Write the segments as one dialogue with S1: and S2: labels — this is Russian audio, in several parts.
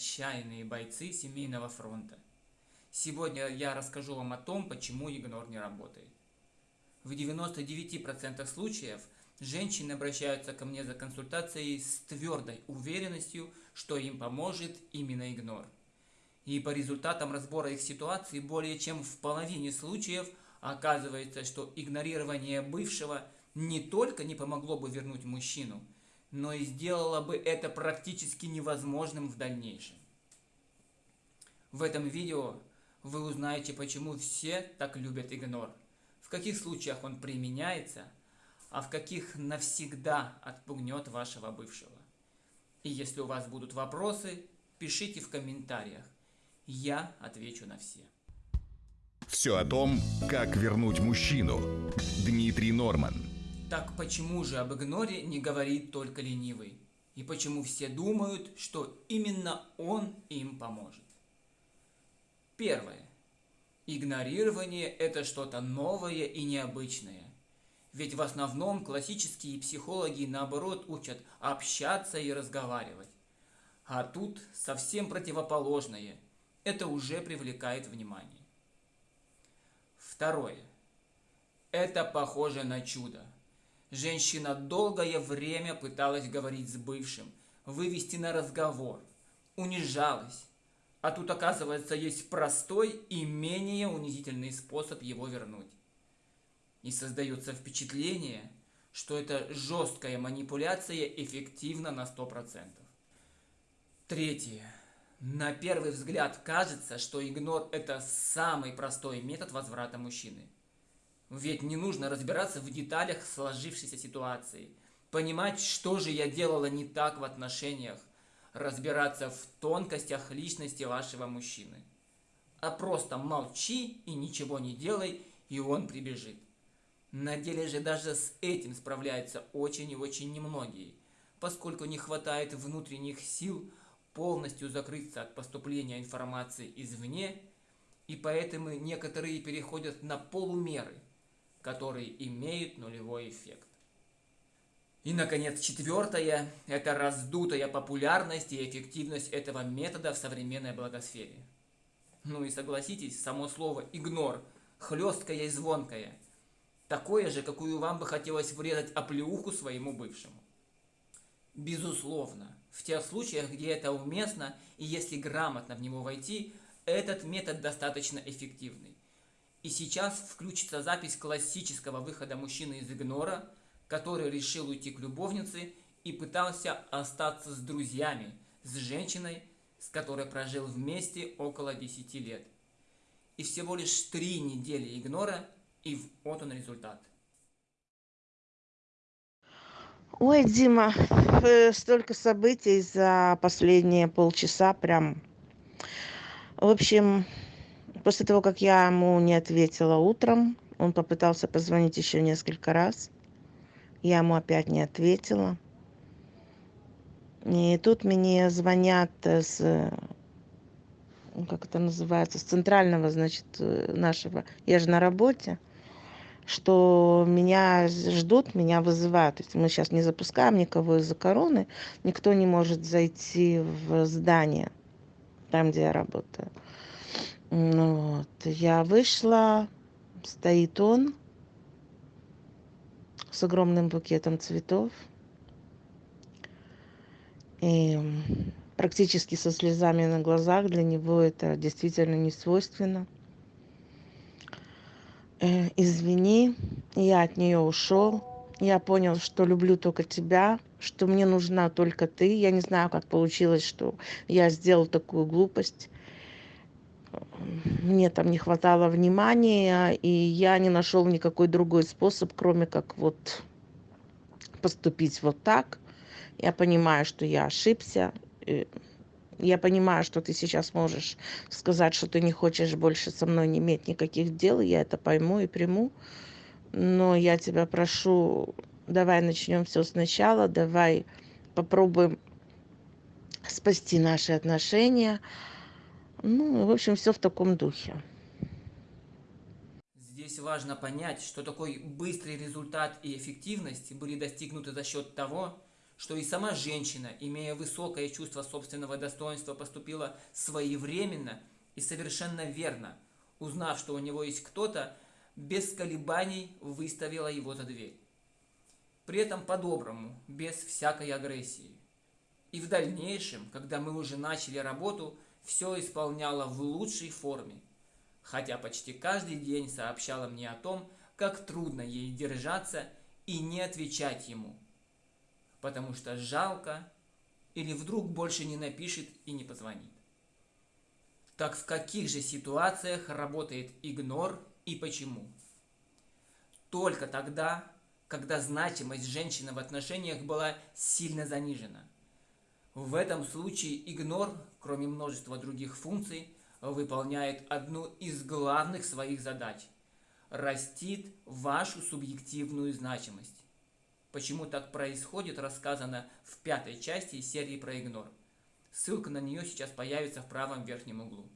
S1: отчаянные бойцы семейного фронта. Сегодня я расскажу вам о том, почему игнор не работает. В 99% случаев женщины обращаются ко мне за консультацией с твердой уверенностью, что им поможет именно игнор. И по результатам разбора их ситуации более чем в половине случаев оказывается, что игнорирование бывшего не только не помогло бы вернуть мужчину – но и сделала бы это практически невозможным в дальнейшем. В этом видео вы узнаете, почему все так любят игнор, в каких случаях он применяется, а в каких навсегда отпугнет вашего бывшего. И если у вас будут вопросы, пишите в комментариях. Я отвечу на все.
S2: Все о том, как вернуть мужчину. Дмитрий Норман.
S1: Так почему же об игноре не говорит только ленивый? И почему все думают, что именно он им поможет? Первое. Игнорирование – это что-то новое и необычное. Ведь в основном классические психологи, наоборот, учат общаться и разговаривать. А тут совсем противоположное. Это уже привлекает внимание. Второе. Это похоже на чудо. Женщина долгое время пыталась говорить с бывшим, вывести на разговор, унижалась. А тут, оказывается, есть простой и менее унизительный способ его вернуть. И создается впечатление, что эта жесткая манипуляция эффективна на 100%. Третье. На первый взгляд кажется, что игнор – это самый простой метод возврата мужчины – ведь не нужно разбираться в деталях сложившейся ситуации, понимать, что же я делала не так в отношениях, разбираться в тонкостях личности вашего мужчины. А просто молчи и ничего не делай, и он прибежит. На деле же даже с этим справляются очень и очень немногие, поскольку не хватает внутренних сил полностью закрыться от поступления информации извне, и поэтому некоторые переходят на полумеры – которые имеют нулевой эффект. И, наконец, четвертое – это раздутая популярность и эффективность этого метода в современной благосфере. Ну и согласитесь, само слово «игнор» – хлесткое и звонкое. Такое же, какую вам бы хотелось врезать оплеуху своему бывшему. Безусловно, в тех случаях, где это уместно, и если грамотно в него войти, этот метод достаточно эффективный. И сейчас включится запись классического выхода мужчины из игнора, который решил уйти к любовнице и пытался остаться с друзьями, с женщиной, с которой прожил вместе около 10 лет. И всего лишь три недели игнора, и вот он результат.
S3: Ой, Дима, э, столько событий за последние полчаса прям. В общем, После того, как я ему не ответила утром, он попытался позвонить еще несколько раз. Я ему опять не ответила. И тут мне звонят с, ну, как это называется, с центрального, значит, нашего, я же на работе, что меня ждут, меня вызывают. То есть мы сейчас не запускаем никого из-за короны, никто не может зайти в здание, там, где я работаю. Ну вот, я вышла, стоит он с огромным букетом цветов. И практически со слезами на глазах. Для него это действительно не свойственно. Э, извини, я от нее ушел. Я понял, что люблю только тебя, что мне нужна только ты. Я не знаю, как получилось, что я сделал такую глупость мне там не хватало внимания, и я не нашел никакой другой способ, кроме как вот поступить вот так. Я понимаю, что я ошибся. Я понимаю, что ты сейчас можешь сказать, что ты не хочешь больше со мной не иметь никаких дел. Я это пойму и приму. Но я тебя прошу, давай начнем все сначала. Давай попробуем спасти наши отношения ну в общем все в таком духе
S1: здесь важно понять что такой быстрый результат и эффективность были достигнуты за счет того что и сама женщина, имея высокое чувство собственного достоинства, поступила своевременно и совершенно верно, узнав, что у него есть кто-то, без колебаний выставила его за дверь. При этом по-доброму, без всякой агрессии. И в дальнейшем, когда мы уже начали работу, все исполняла в лучшей форме, хотя почти каждый день сообщала мне о том, как трудно ей держаться и не отвечать ему, потому что жалко или вдруг больше не напишет и не позвонит. Так в каких же ситуациях работает игнор и почему? Только тогда, когда значимость женщины в отношениях была сильно занижена. В этом случае игнор, кроме множества других функций, выполняет одну из главных своих задач – растит вашу субъективную значимость. Почему так происходит, рассказано в пятой части серии про игнор. Ссылка на нее сейчас появится в правом верхнем углу.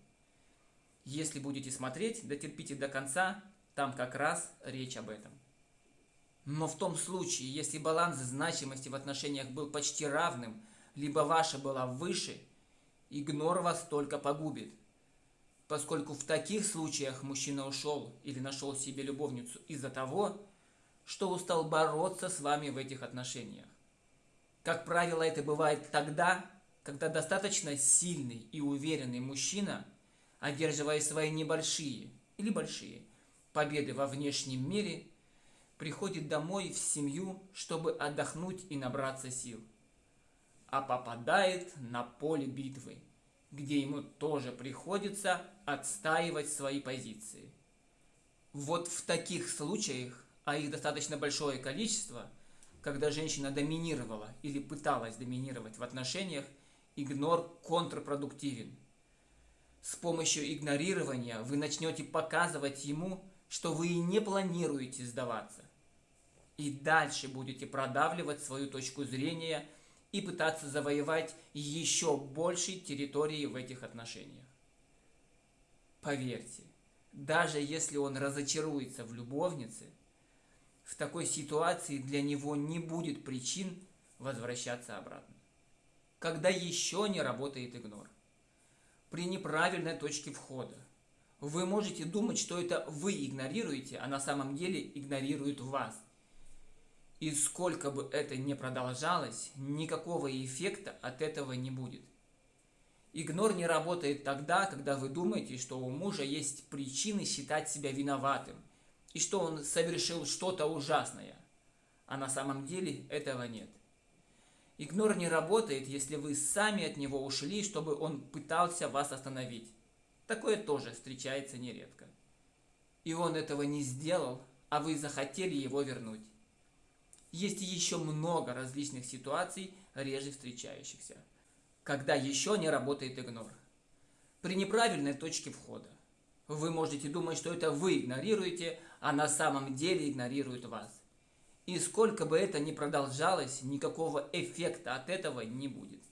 S1: Если будете смотреть, дотерпите до конца, там как раз речь об этом. Но в том случае, если баланс значимости в отношениях был почти равным, либо ваша была выше, игнор вас только погубит. Поскольку в таких случаях мужчина ушел или нашел себе любовницу из-за того, что устал бороться с вами в этих отношениях. Как правило, это бывает тогда, когда достаточно сильный и уверенный мужчина, одерживая свои небольшие или большие победы во внешнем мире, приходит домой в семью, чтобы отдохнуть и набраться сил, а попадает на поле битвы, где ему тоже приходится отстаивать свои позиции. Вот в таких случаях, а их достаточно большое количество, когда женщина доминировала или пыталась доминировать в отношениях, игнор контрпродуктивен. С помощью игнорирования вы начнете показывать ему, что вы и не планируете сдаваться. И дальше будете продавливать свою точку зрения и пытаться завоевать еще большей территории в этих отношениях. Поверьте, даже если он разочаруется в любовнице, в такой ситуации для него не будет причин возвращаться обратно. Когда еще не работает игнор. При неправильной точке входа вы можете думать, что это вы игнорируете, а на самом деле игнорируют вас. И сколько бы это ни продолжалось, никакого эффекта от этого не будет. Игнор не работает тогда, когда вы думаете, что у мужа есть причины считать себя виноватым, и что он совершил что-то ужасное, а на самом деле этого нет. Игнор не работает, если вы сами от него ушли, чтобы он пытался вас остановить. Такое тоже встречается нередко. И он этого не сделал, а вы захотели его вернуть. Есть еще много различных ситуаций, реже встречающихся, когда еще не работает игнор. При неправильной точке входа. Вы можете думать, что это вы игнорируете, а на самом деле игнорируют вас. И сколько бы это ни продолжалось, никакого эффекта от этого не будет.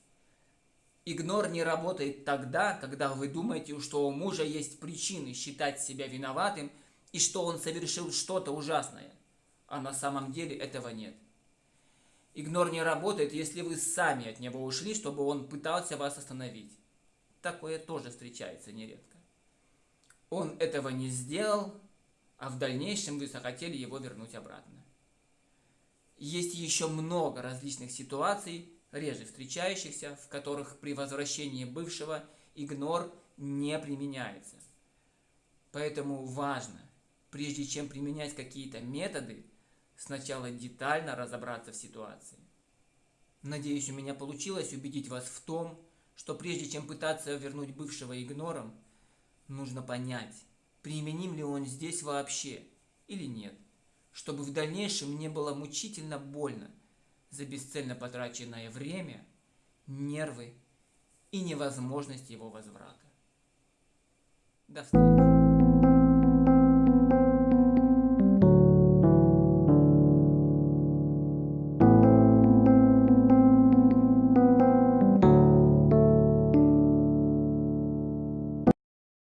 S1: Игнор не работает тогда, когда вы думаете, что у мужа есть причины считать себя виноватым и что он совершил что-то ужасное, а на самом деле этого нет. Игнор не работает, если вы сами от него ушли, чтобы он пытался вас остановить. Такое тоже встречается нередко. Он этого не сделал, а в дальнейшем вы захотели его вернуть обратно. Есть еще много различных ситуаций, реже встречающихся, в которых при возвращении бывшего игнор не применяется. Поэтому важно, прежде чем применять какие-то методы, сначала детально разобраться в ситуации. Надеюсь, у меня получилось убедить вас в том, что прежде чем пытаться вернуть бывшего игнором, нужно понять, применим ли он здесь вообще или нет, чтобы в дальнейшем не было мучительно больно – за бесцельно потраченное время, нервы и невозможность его возврата. До встречи!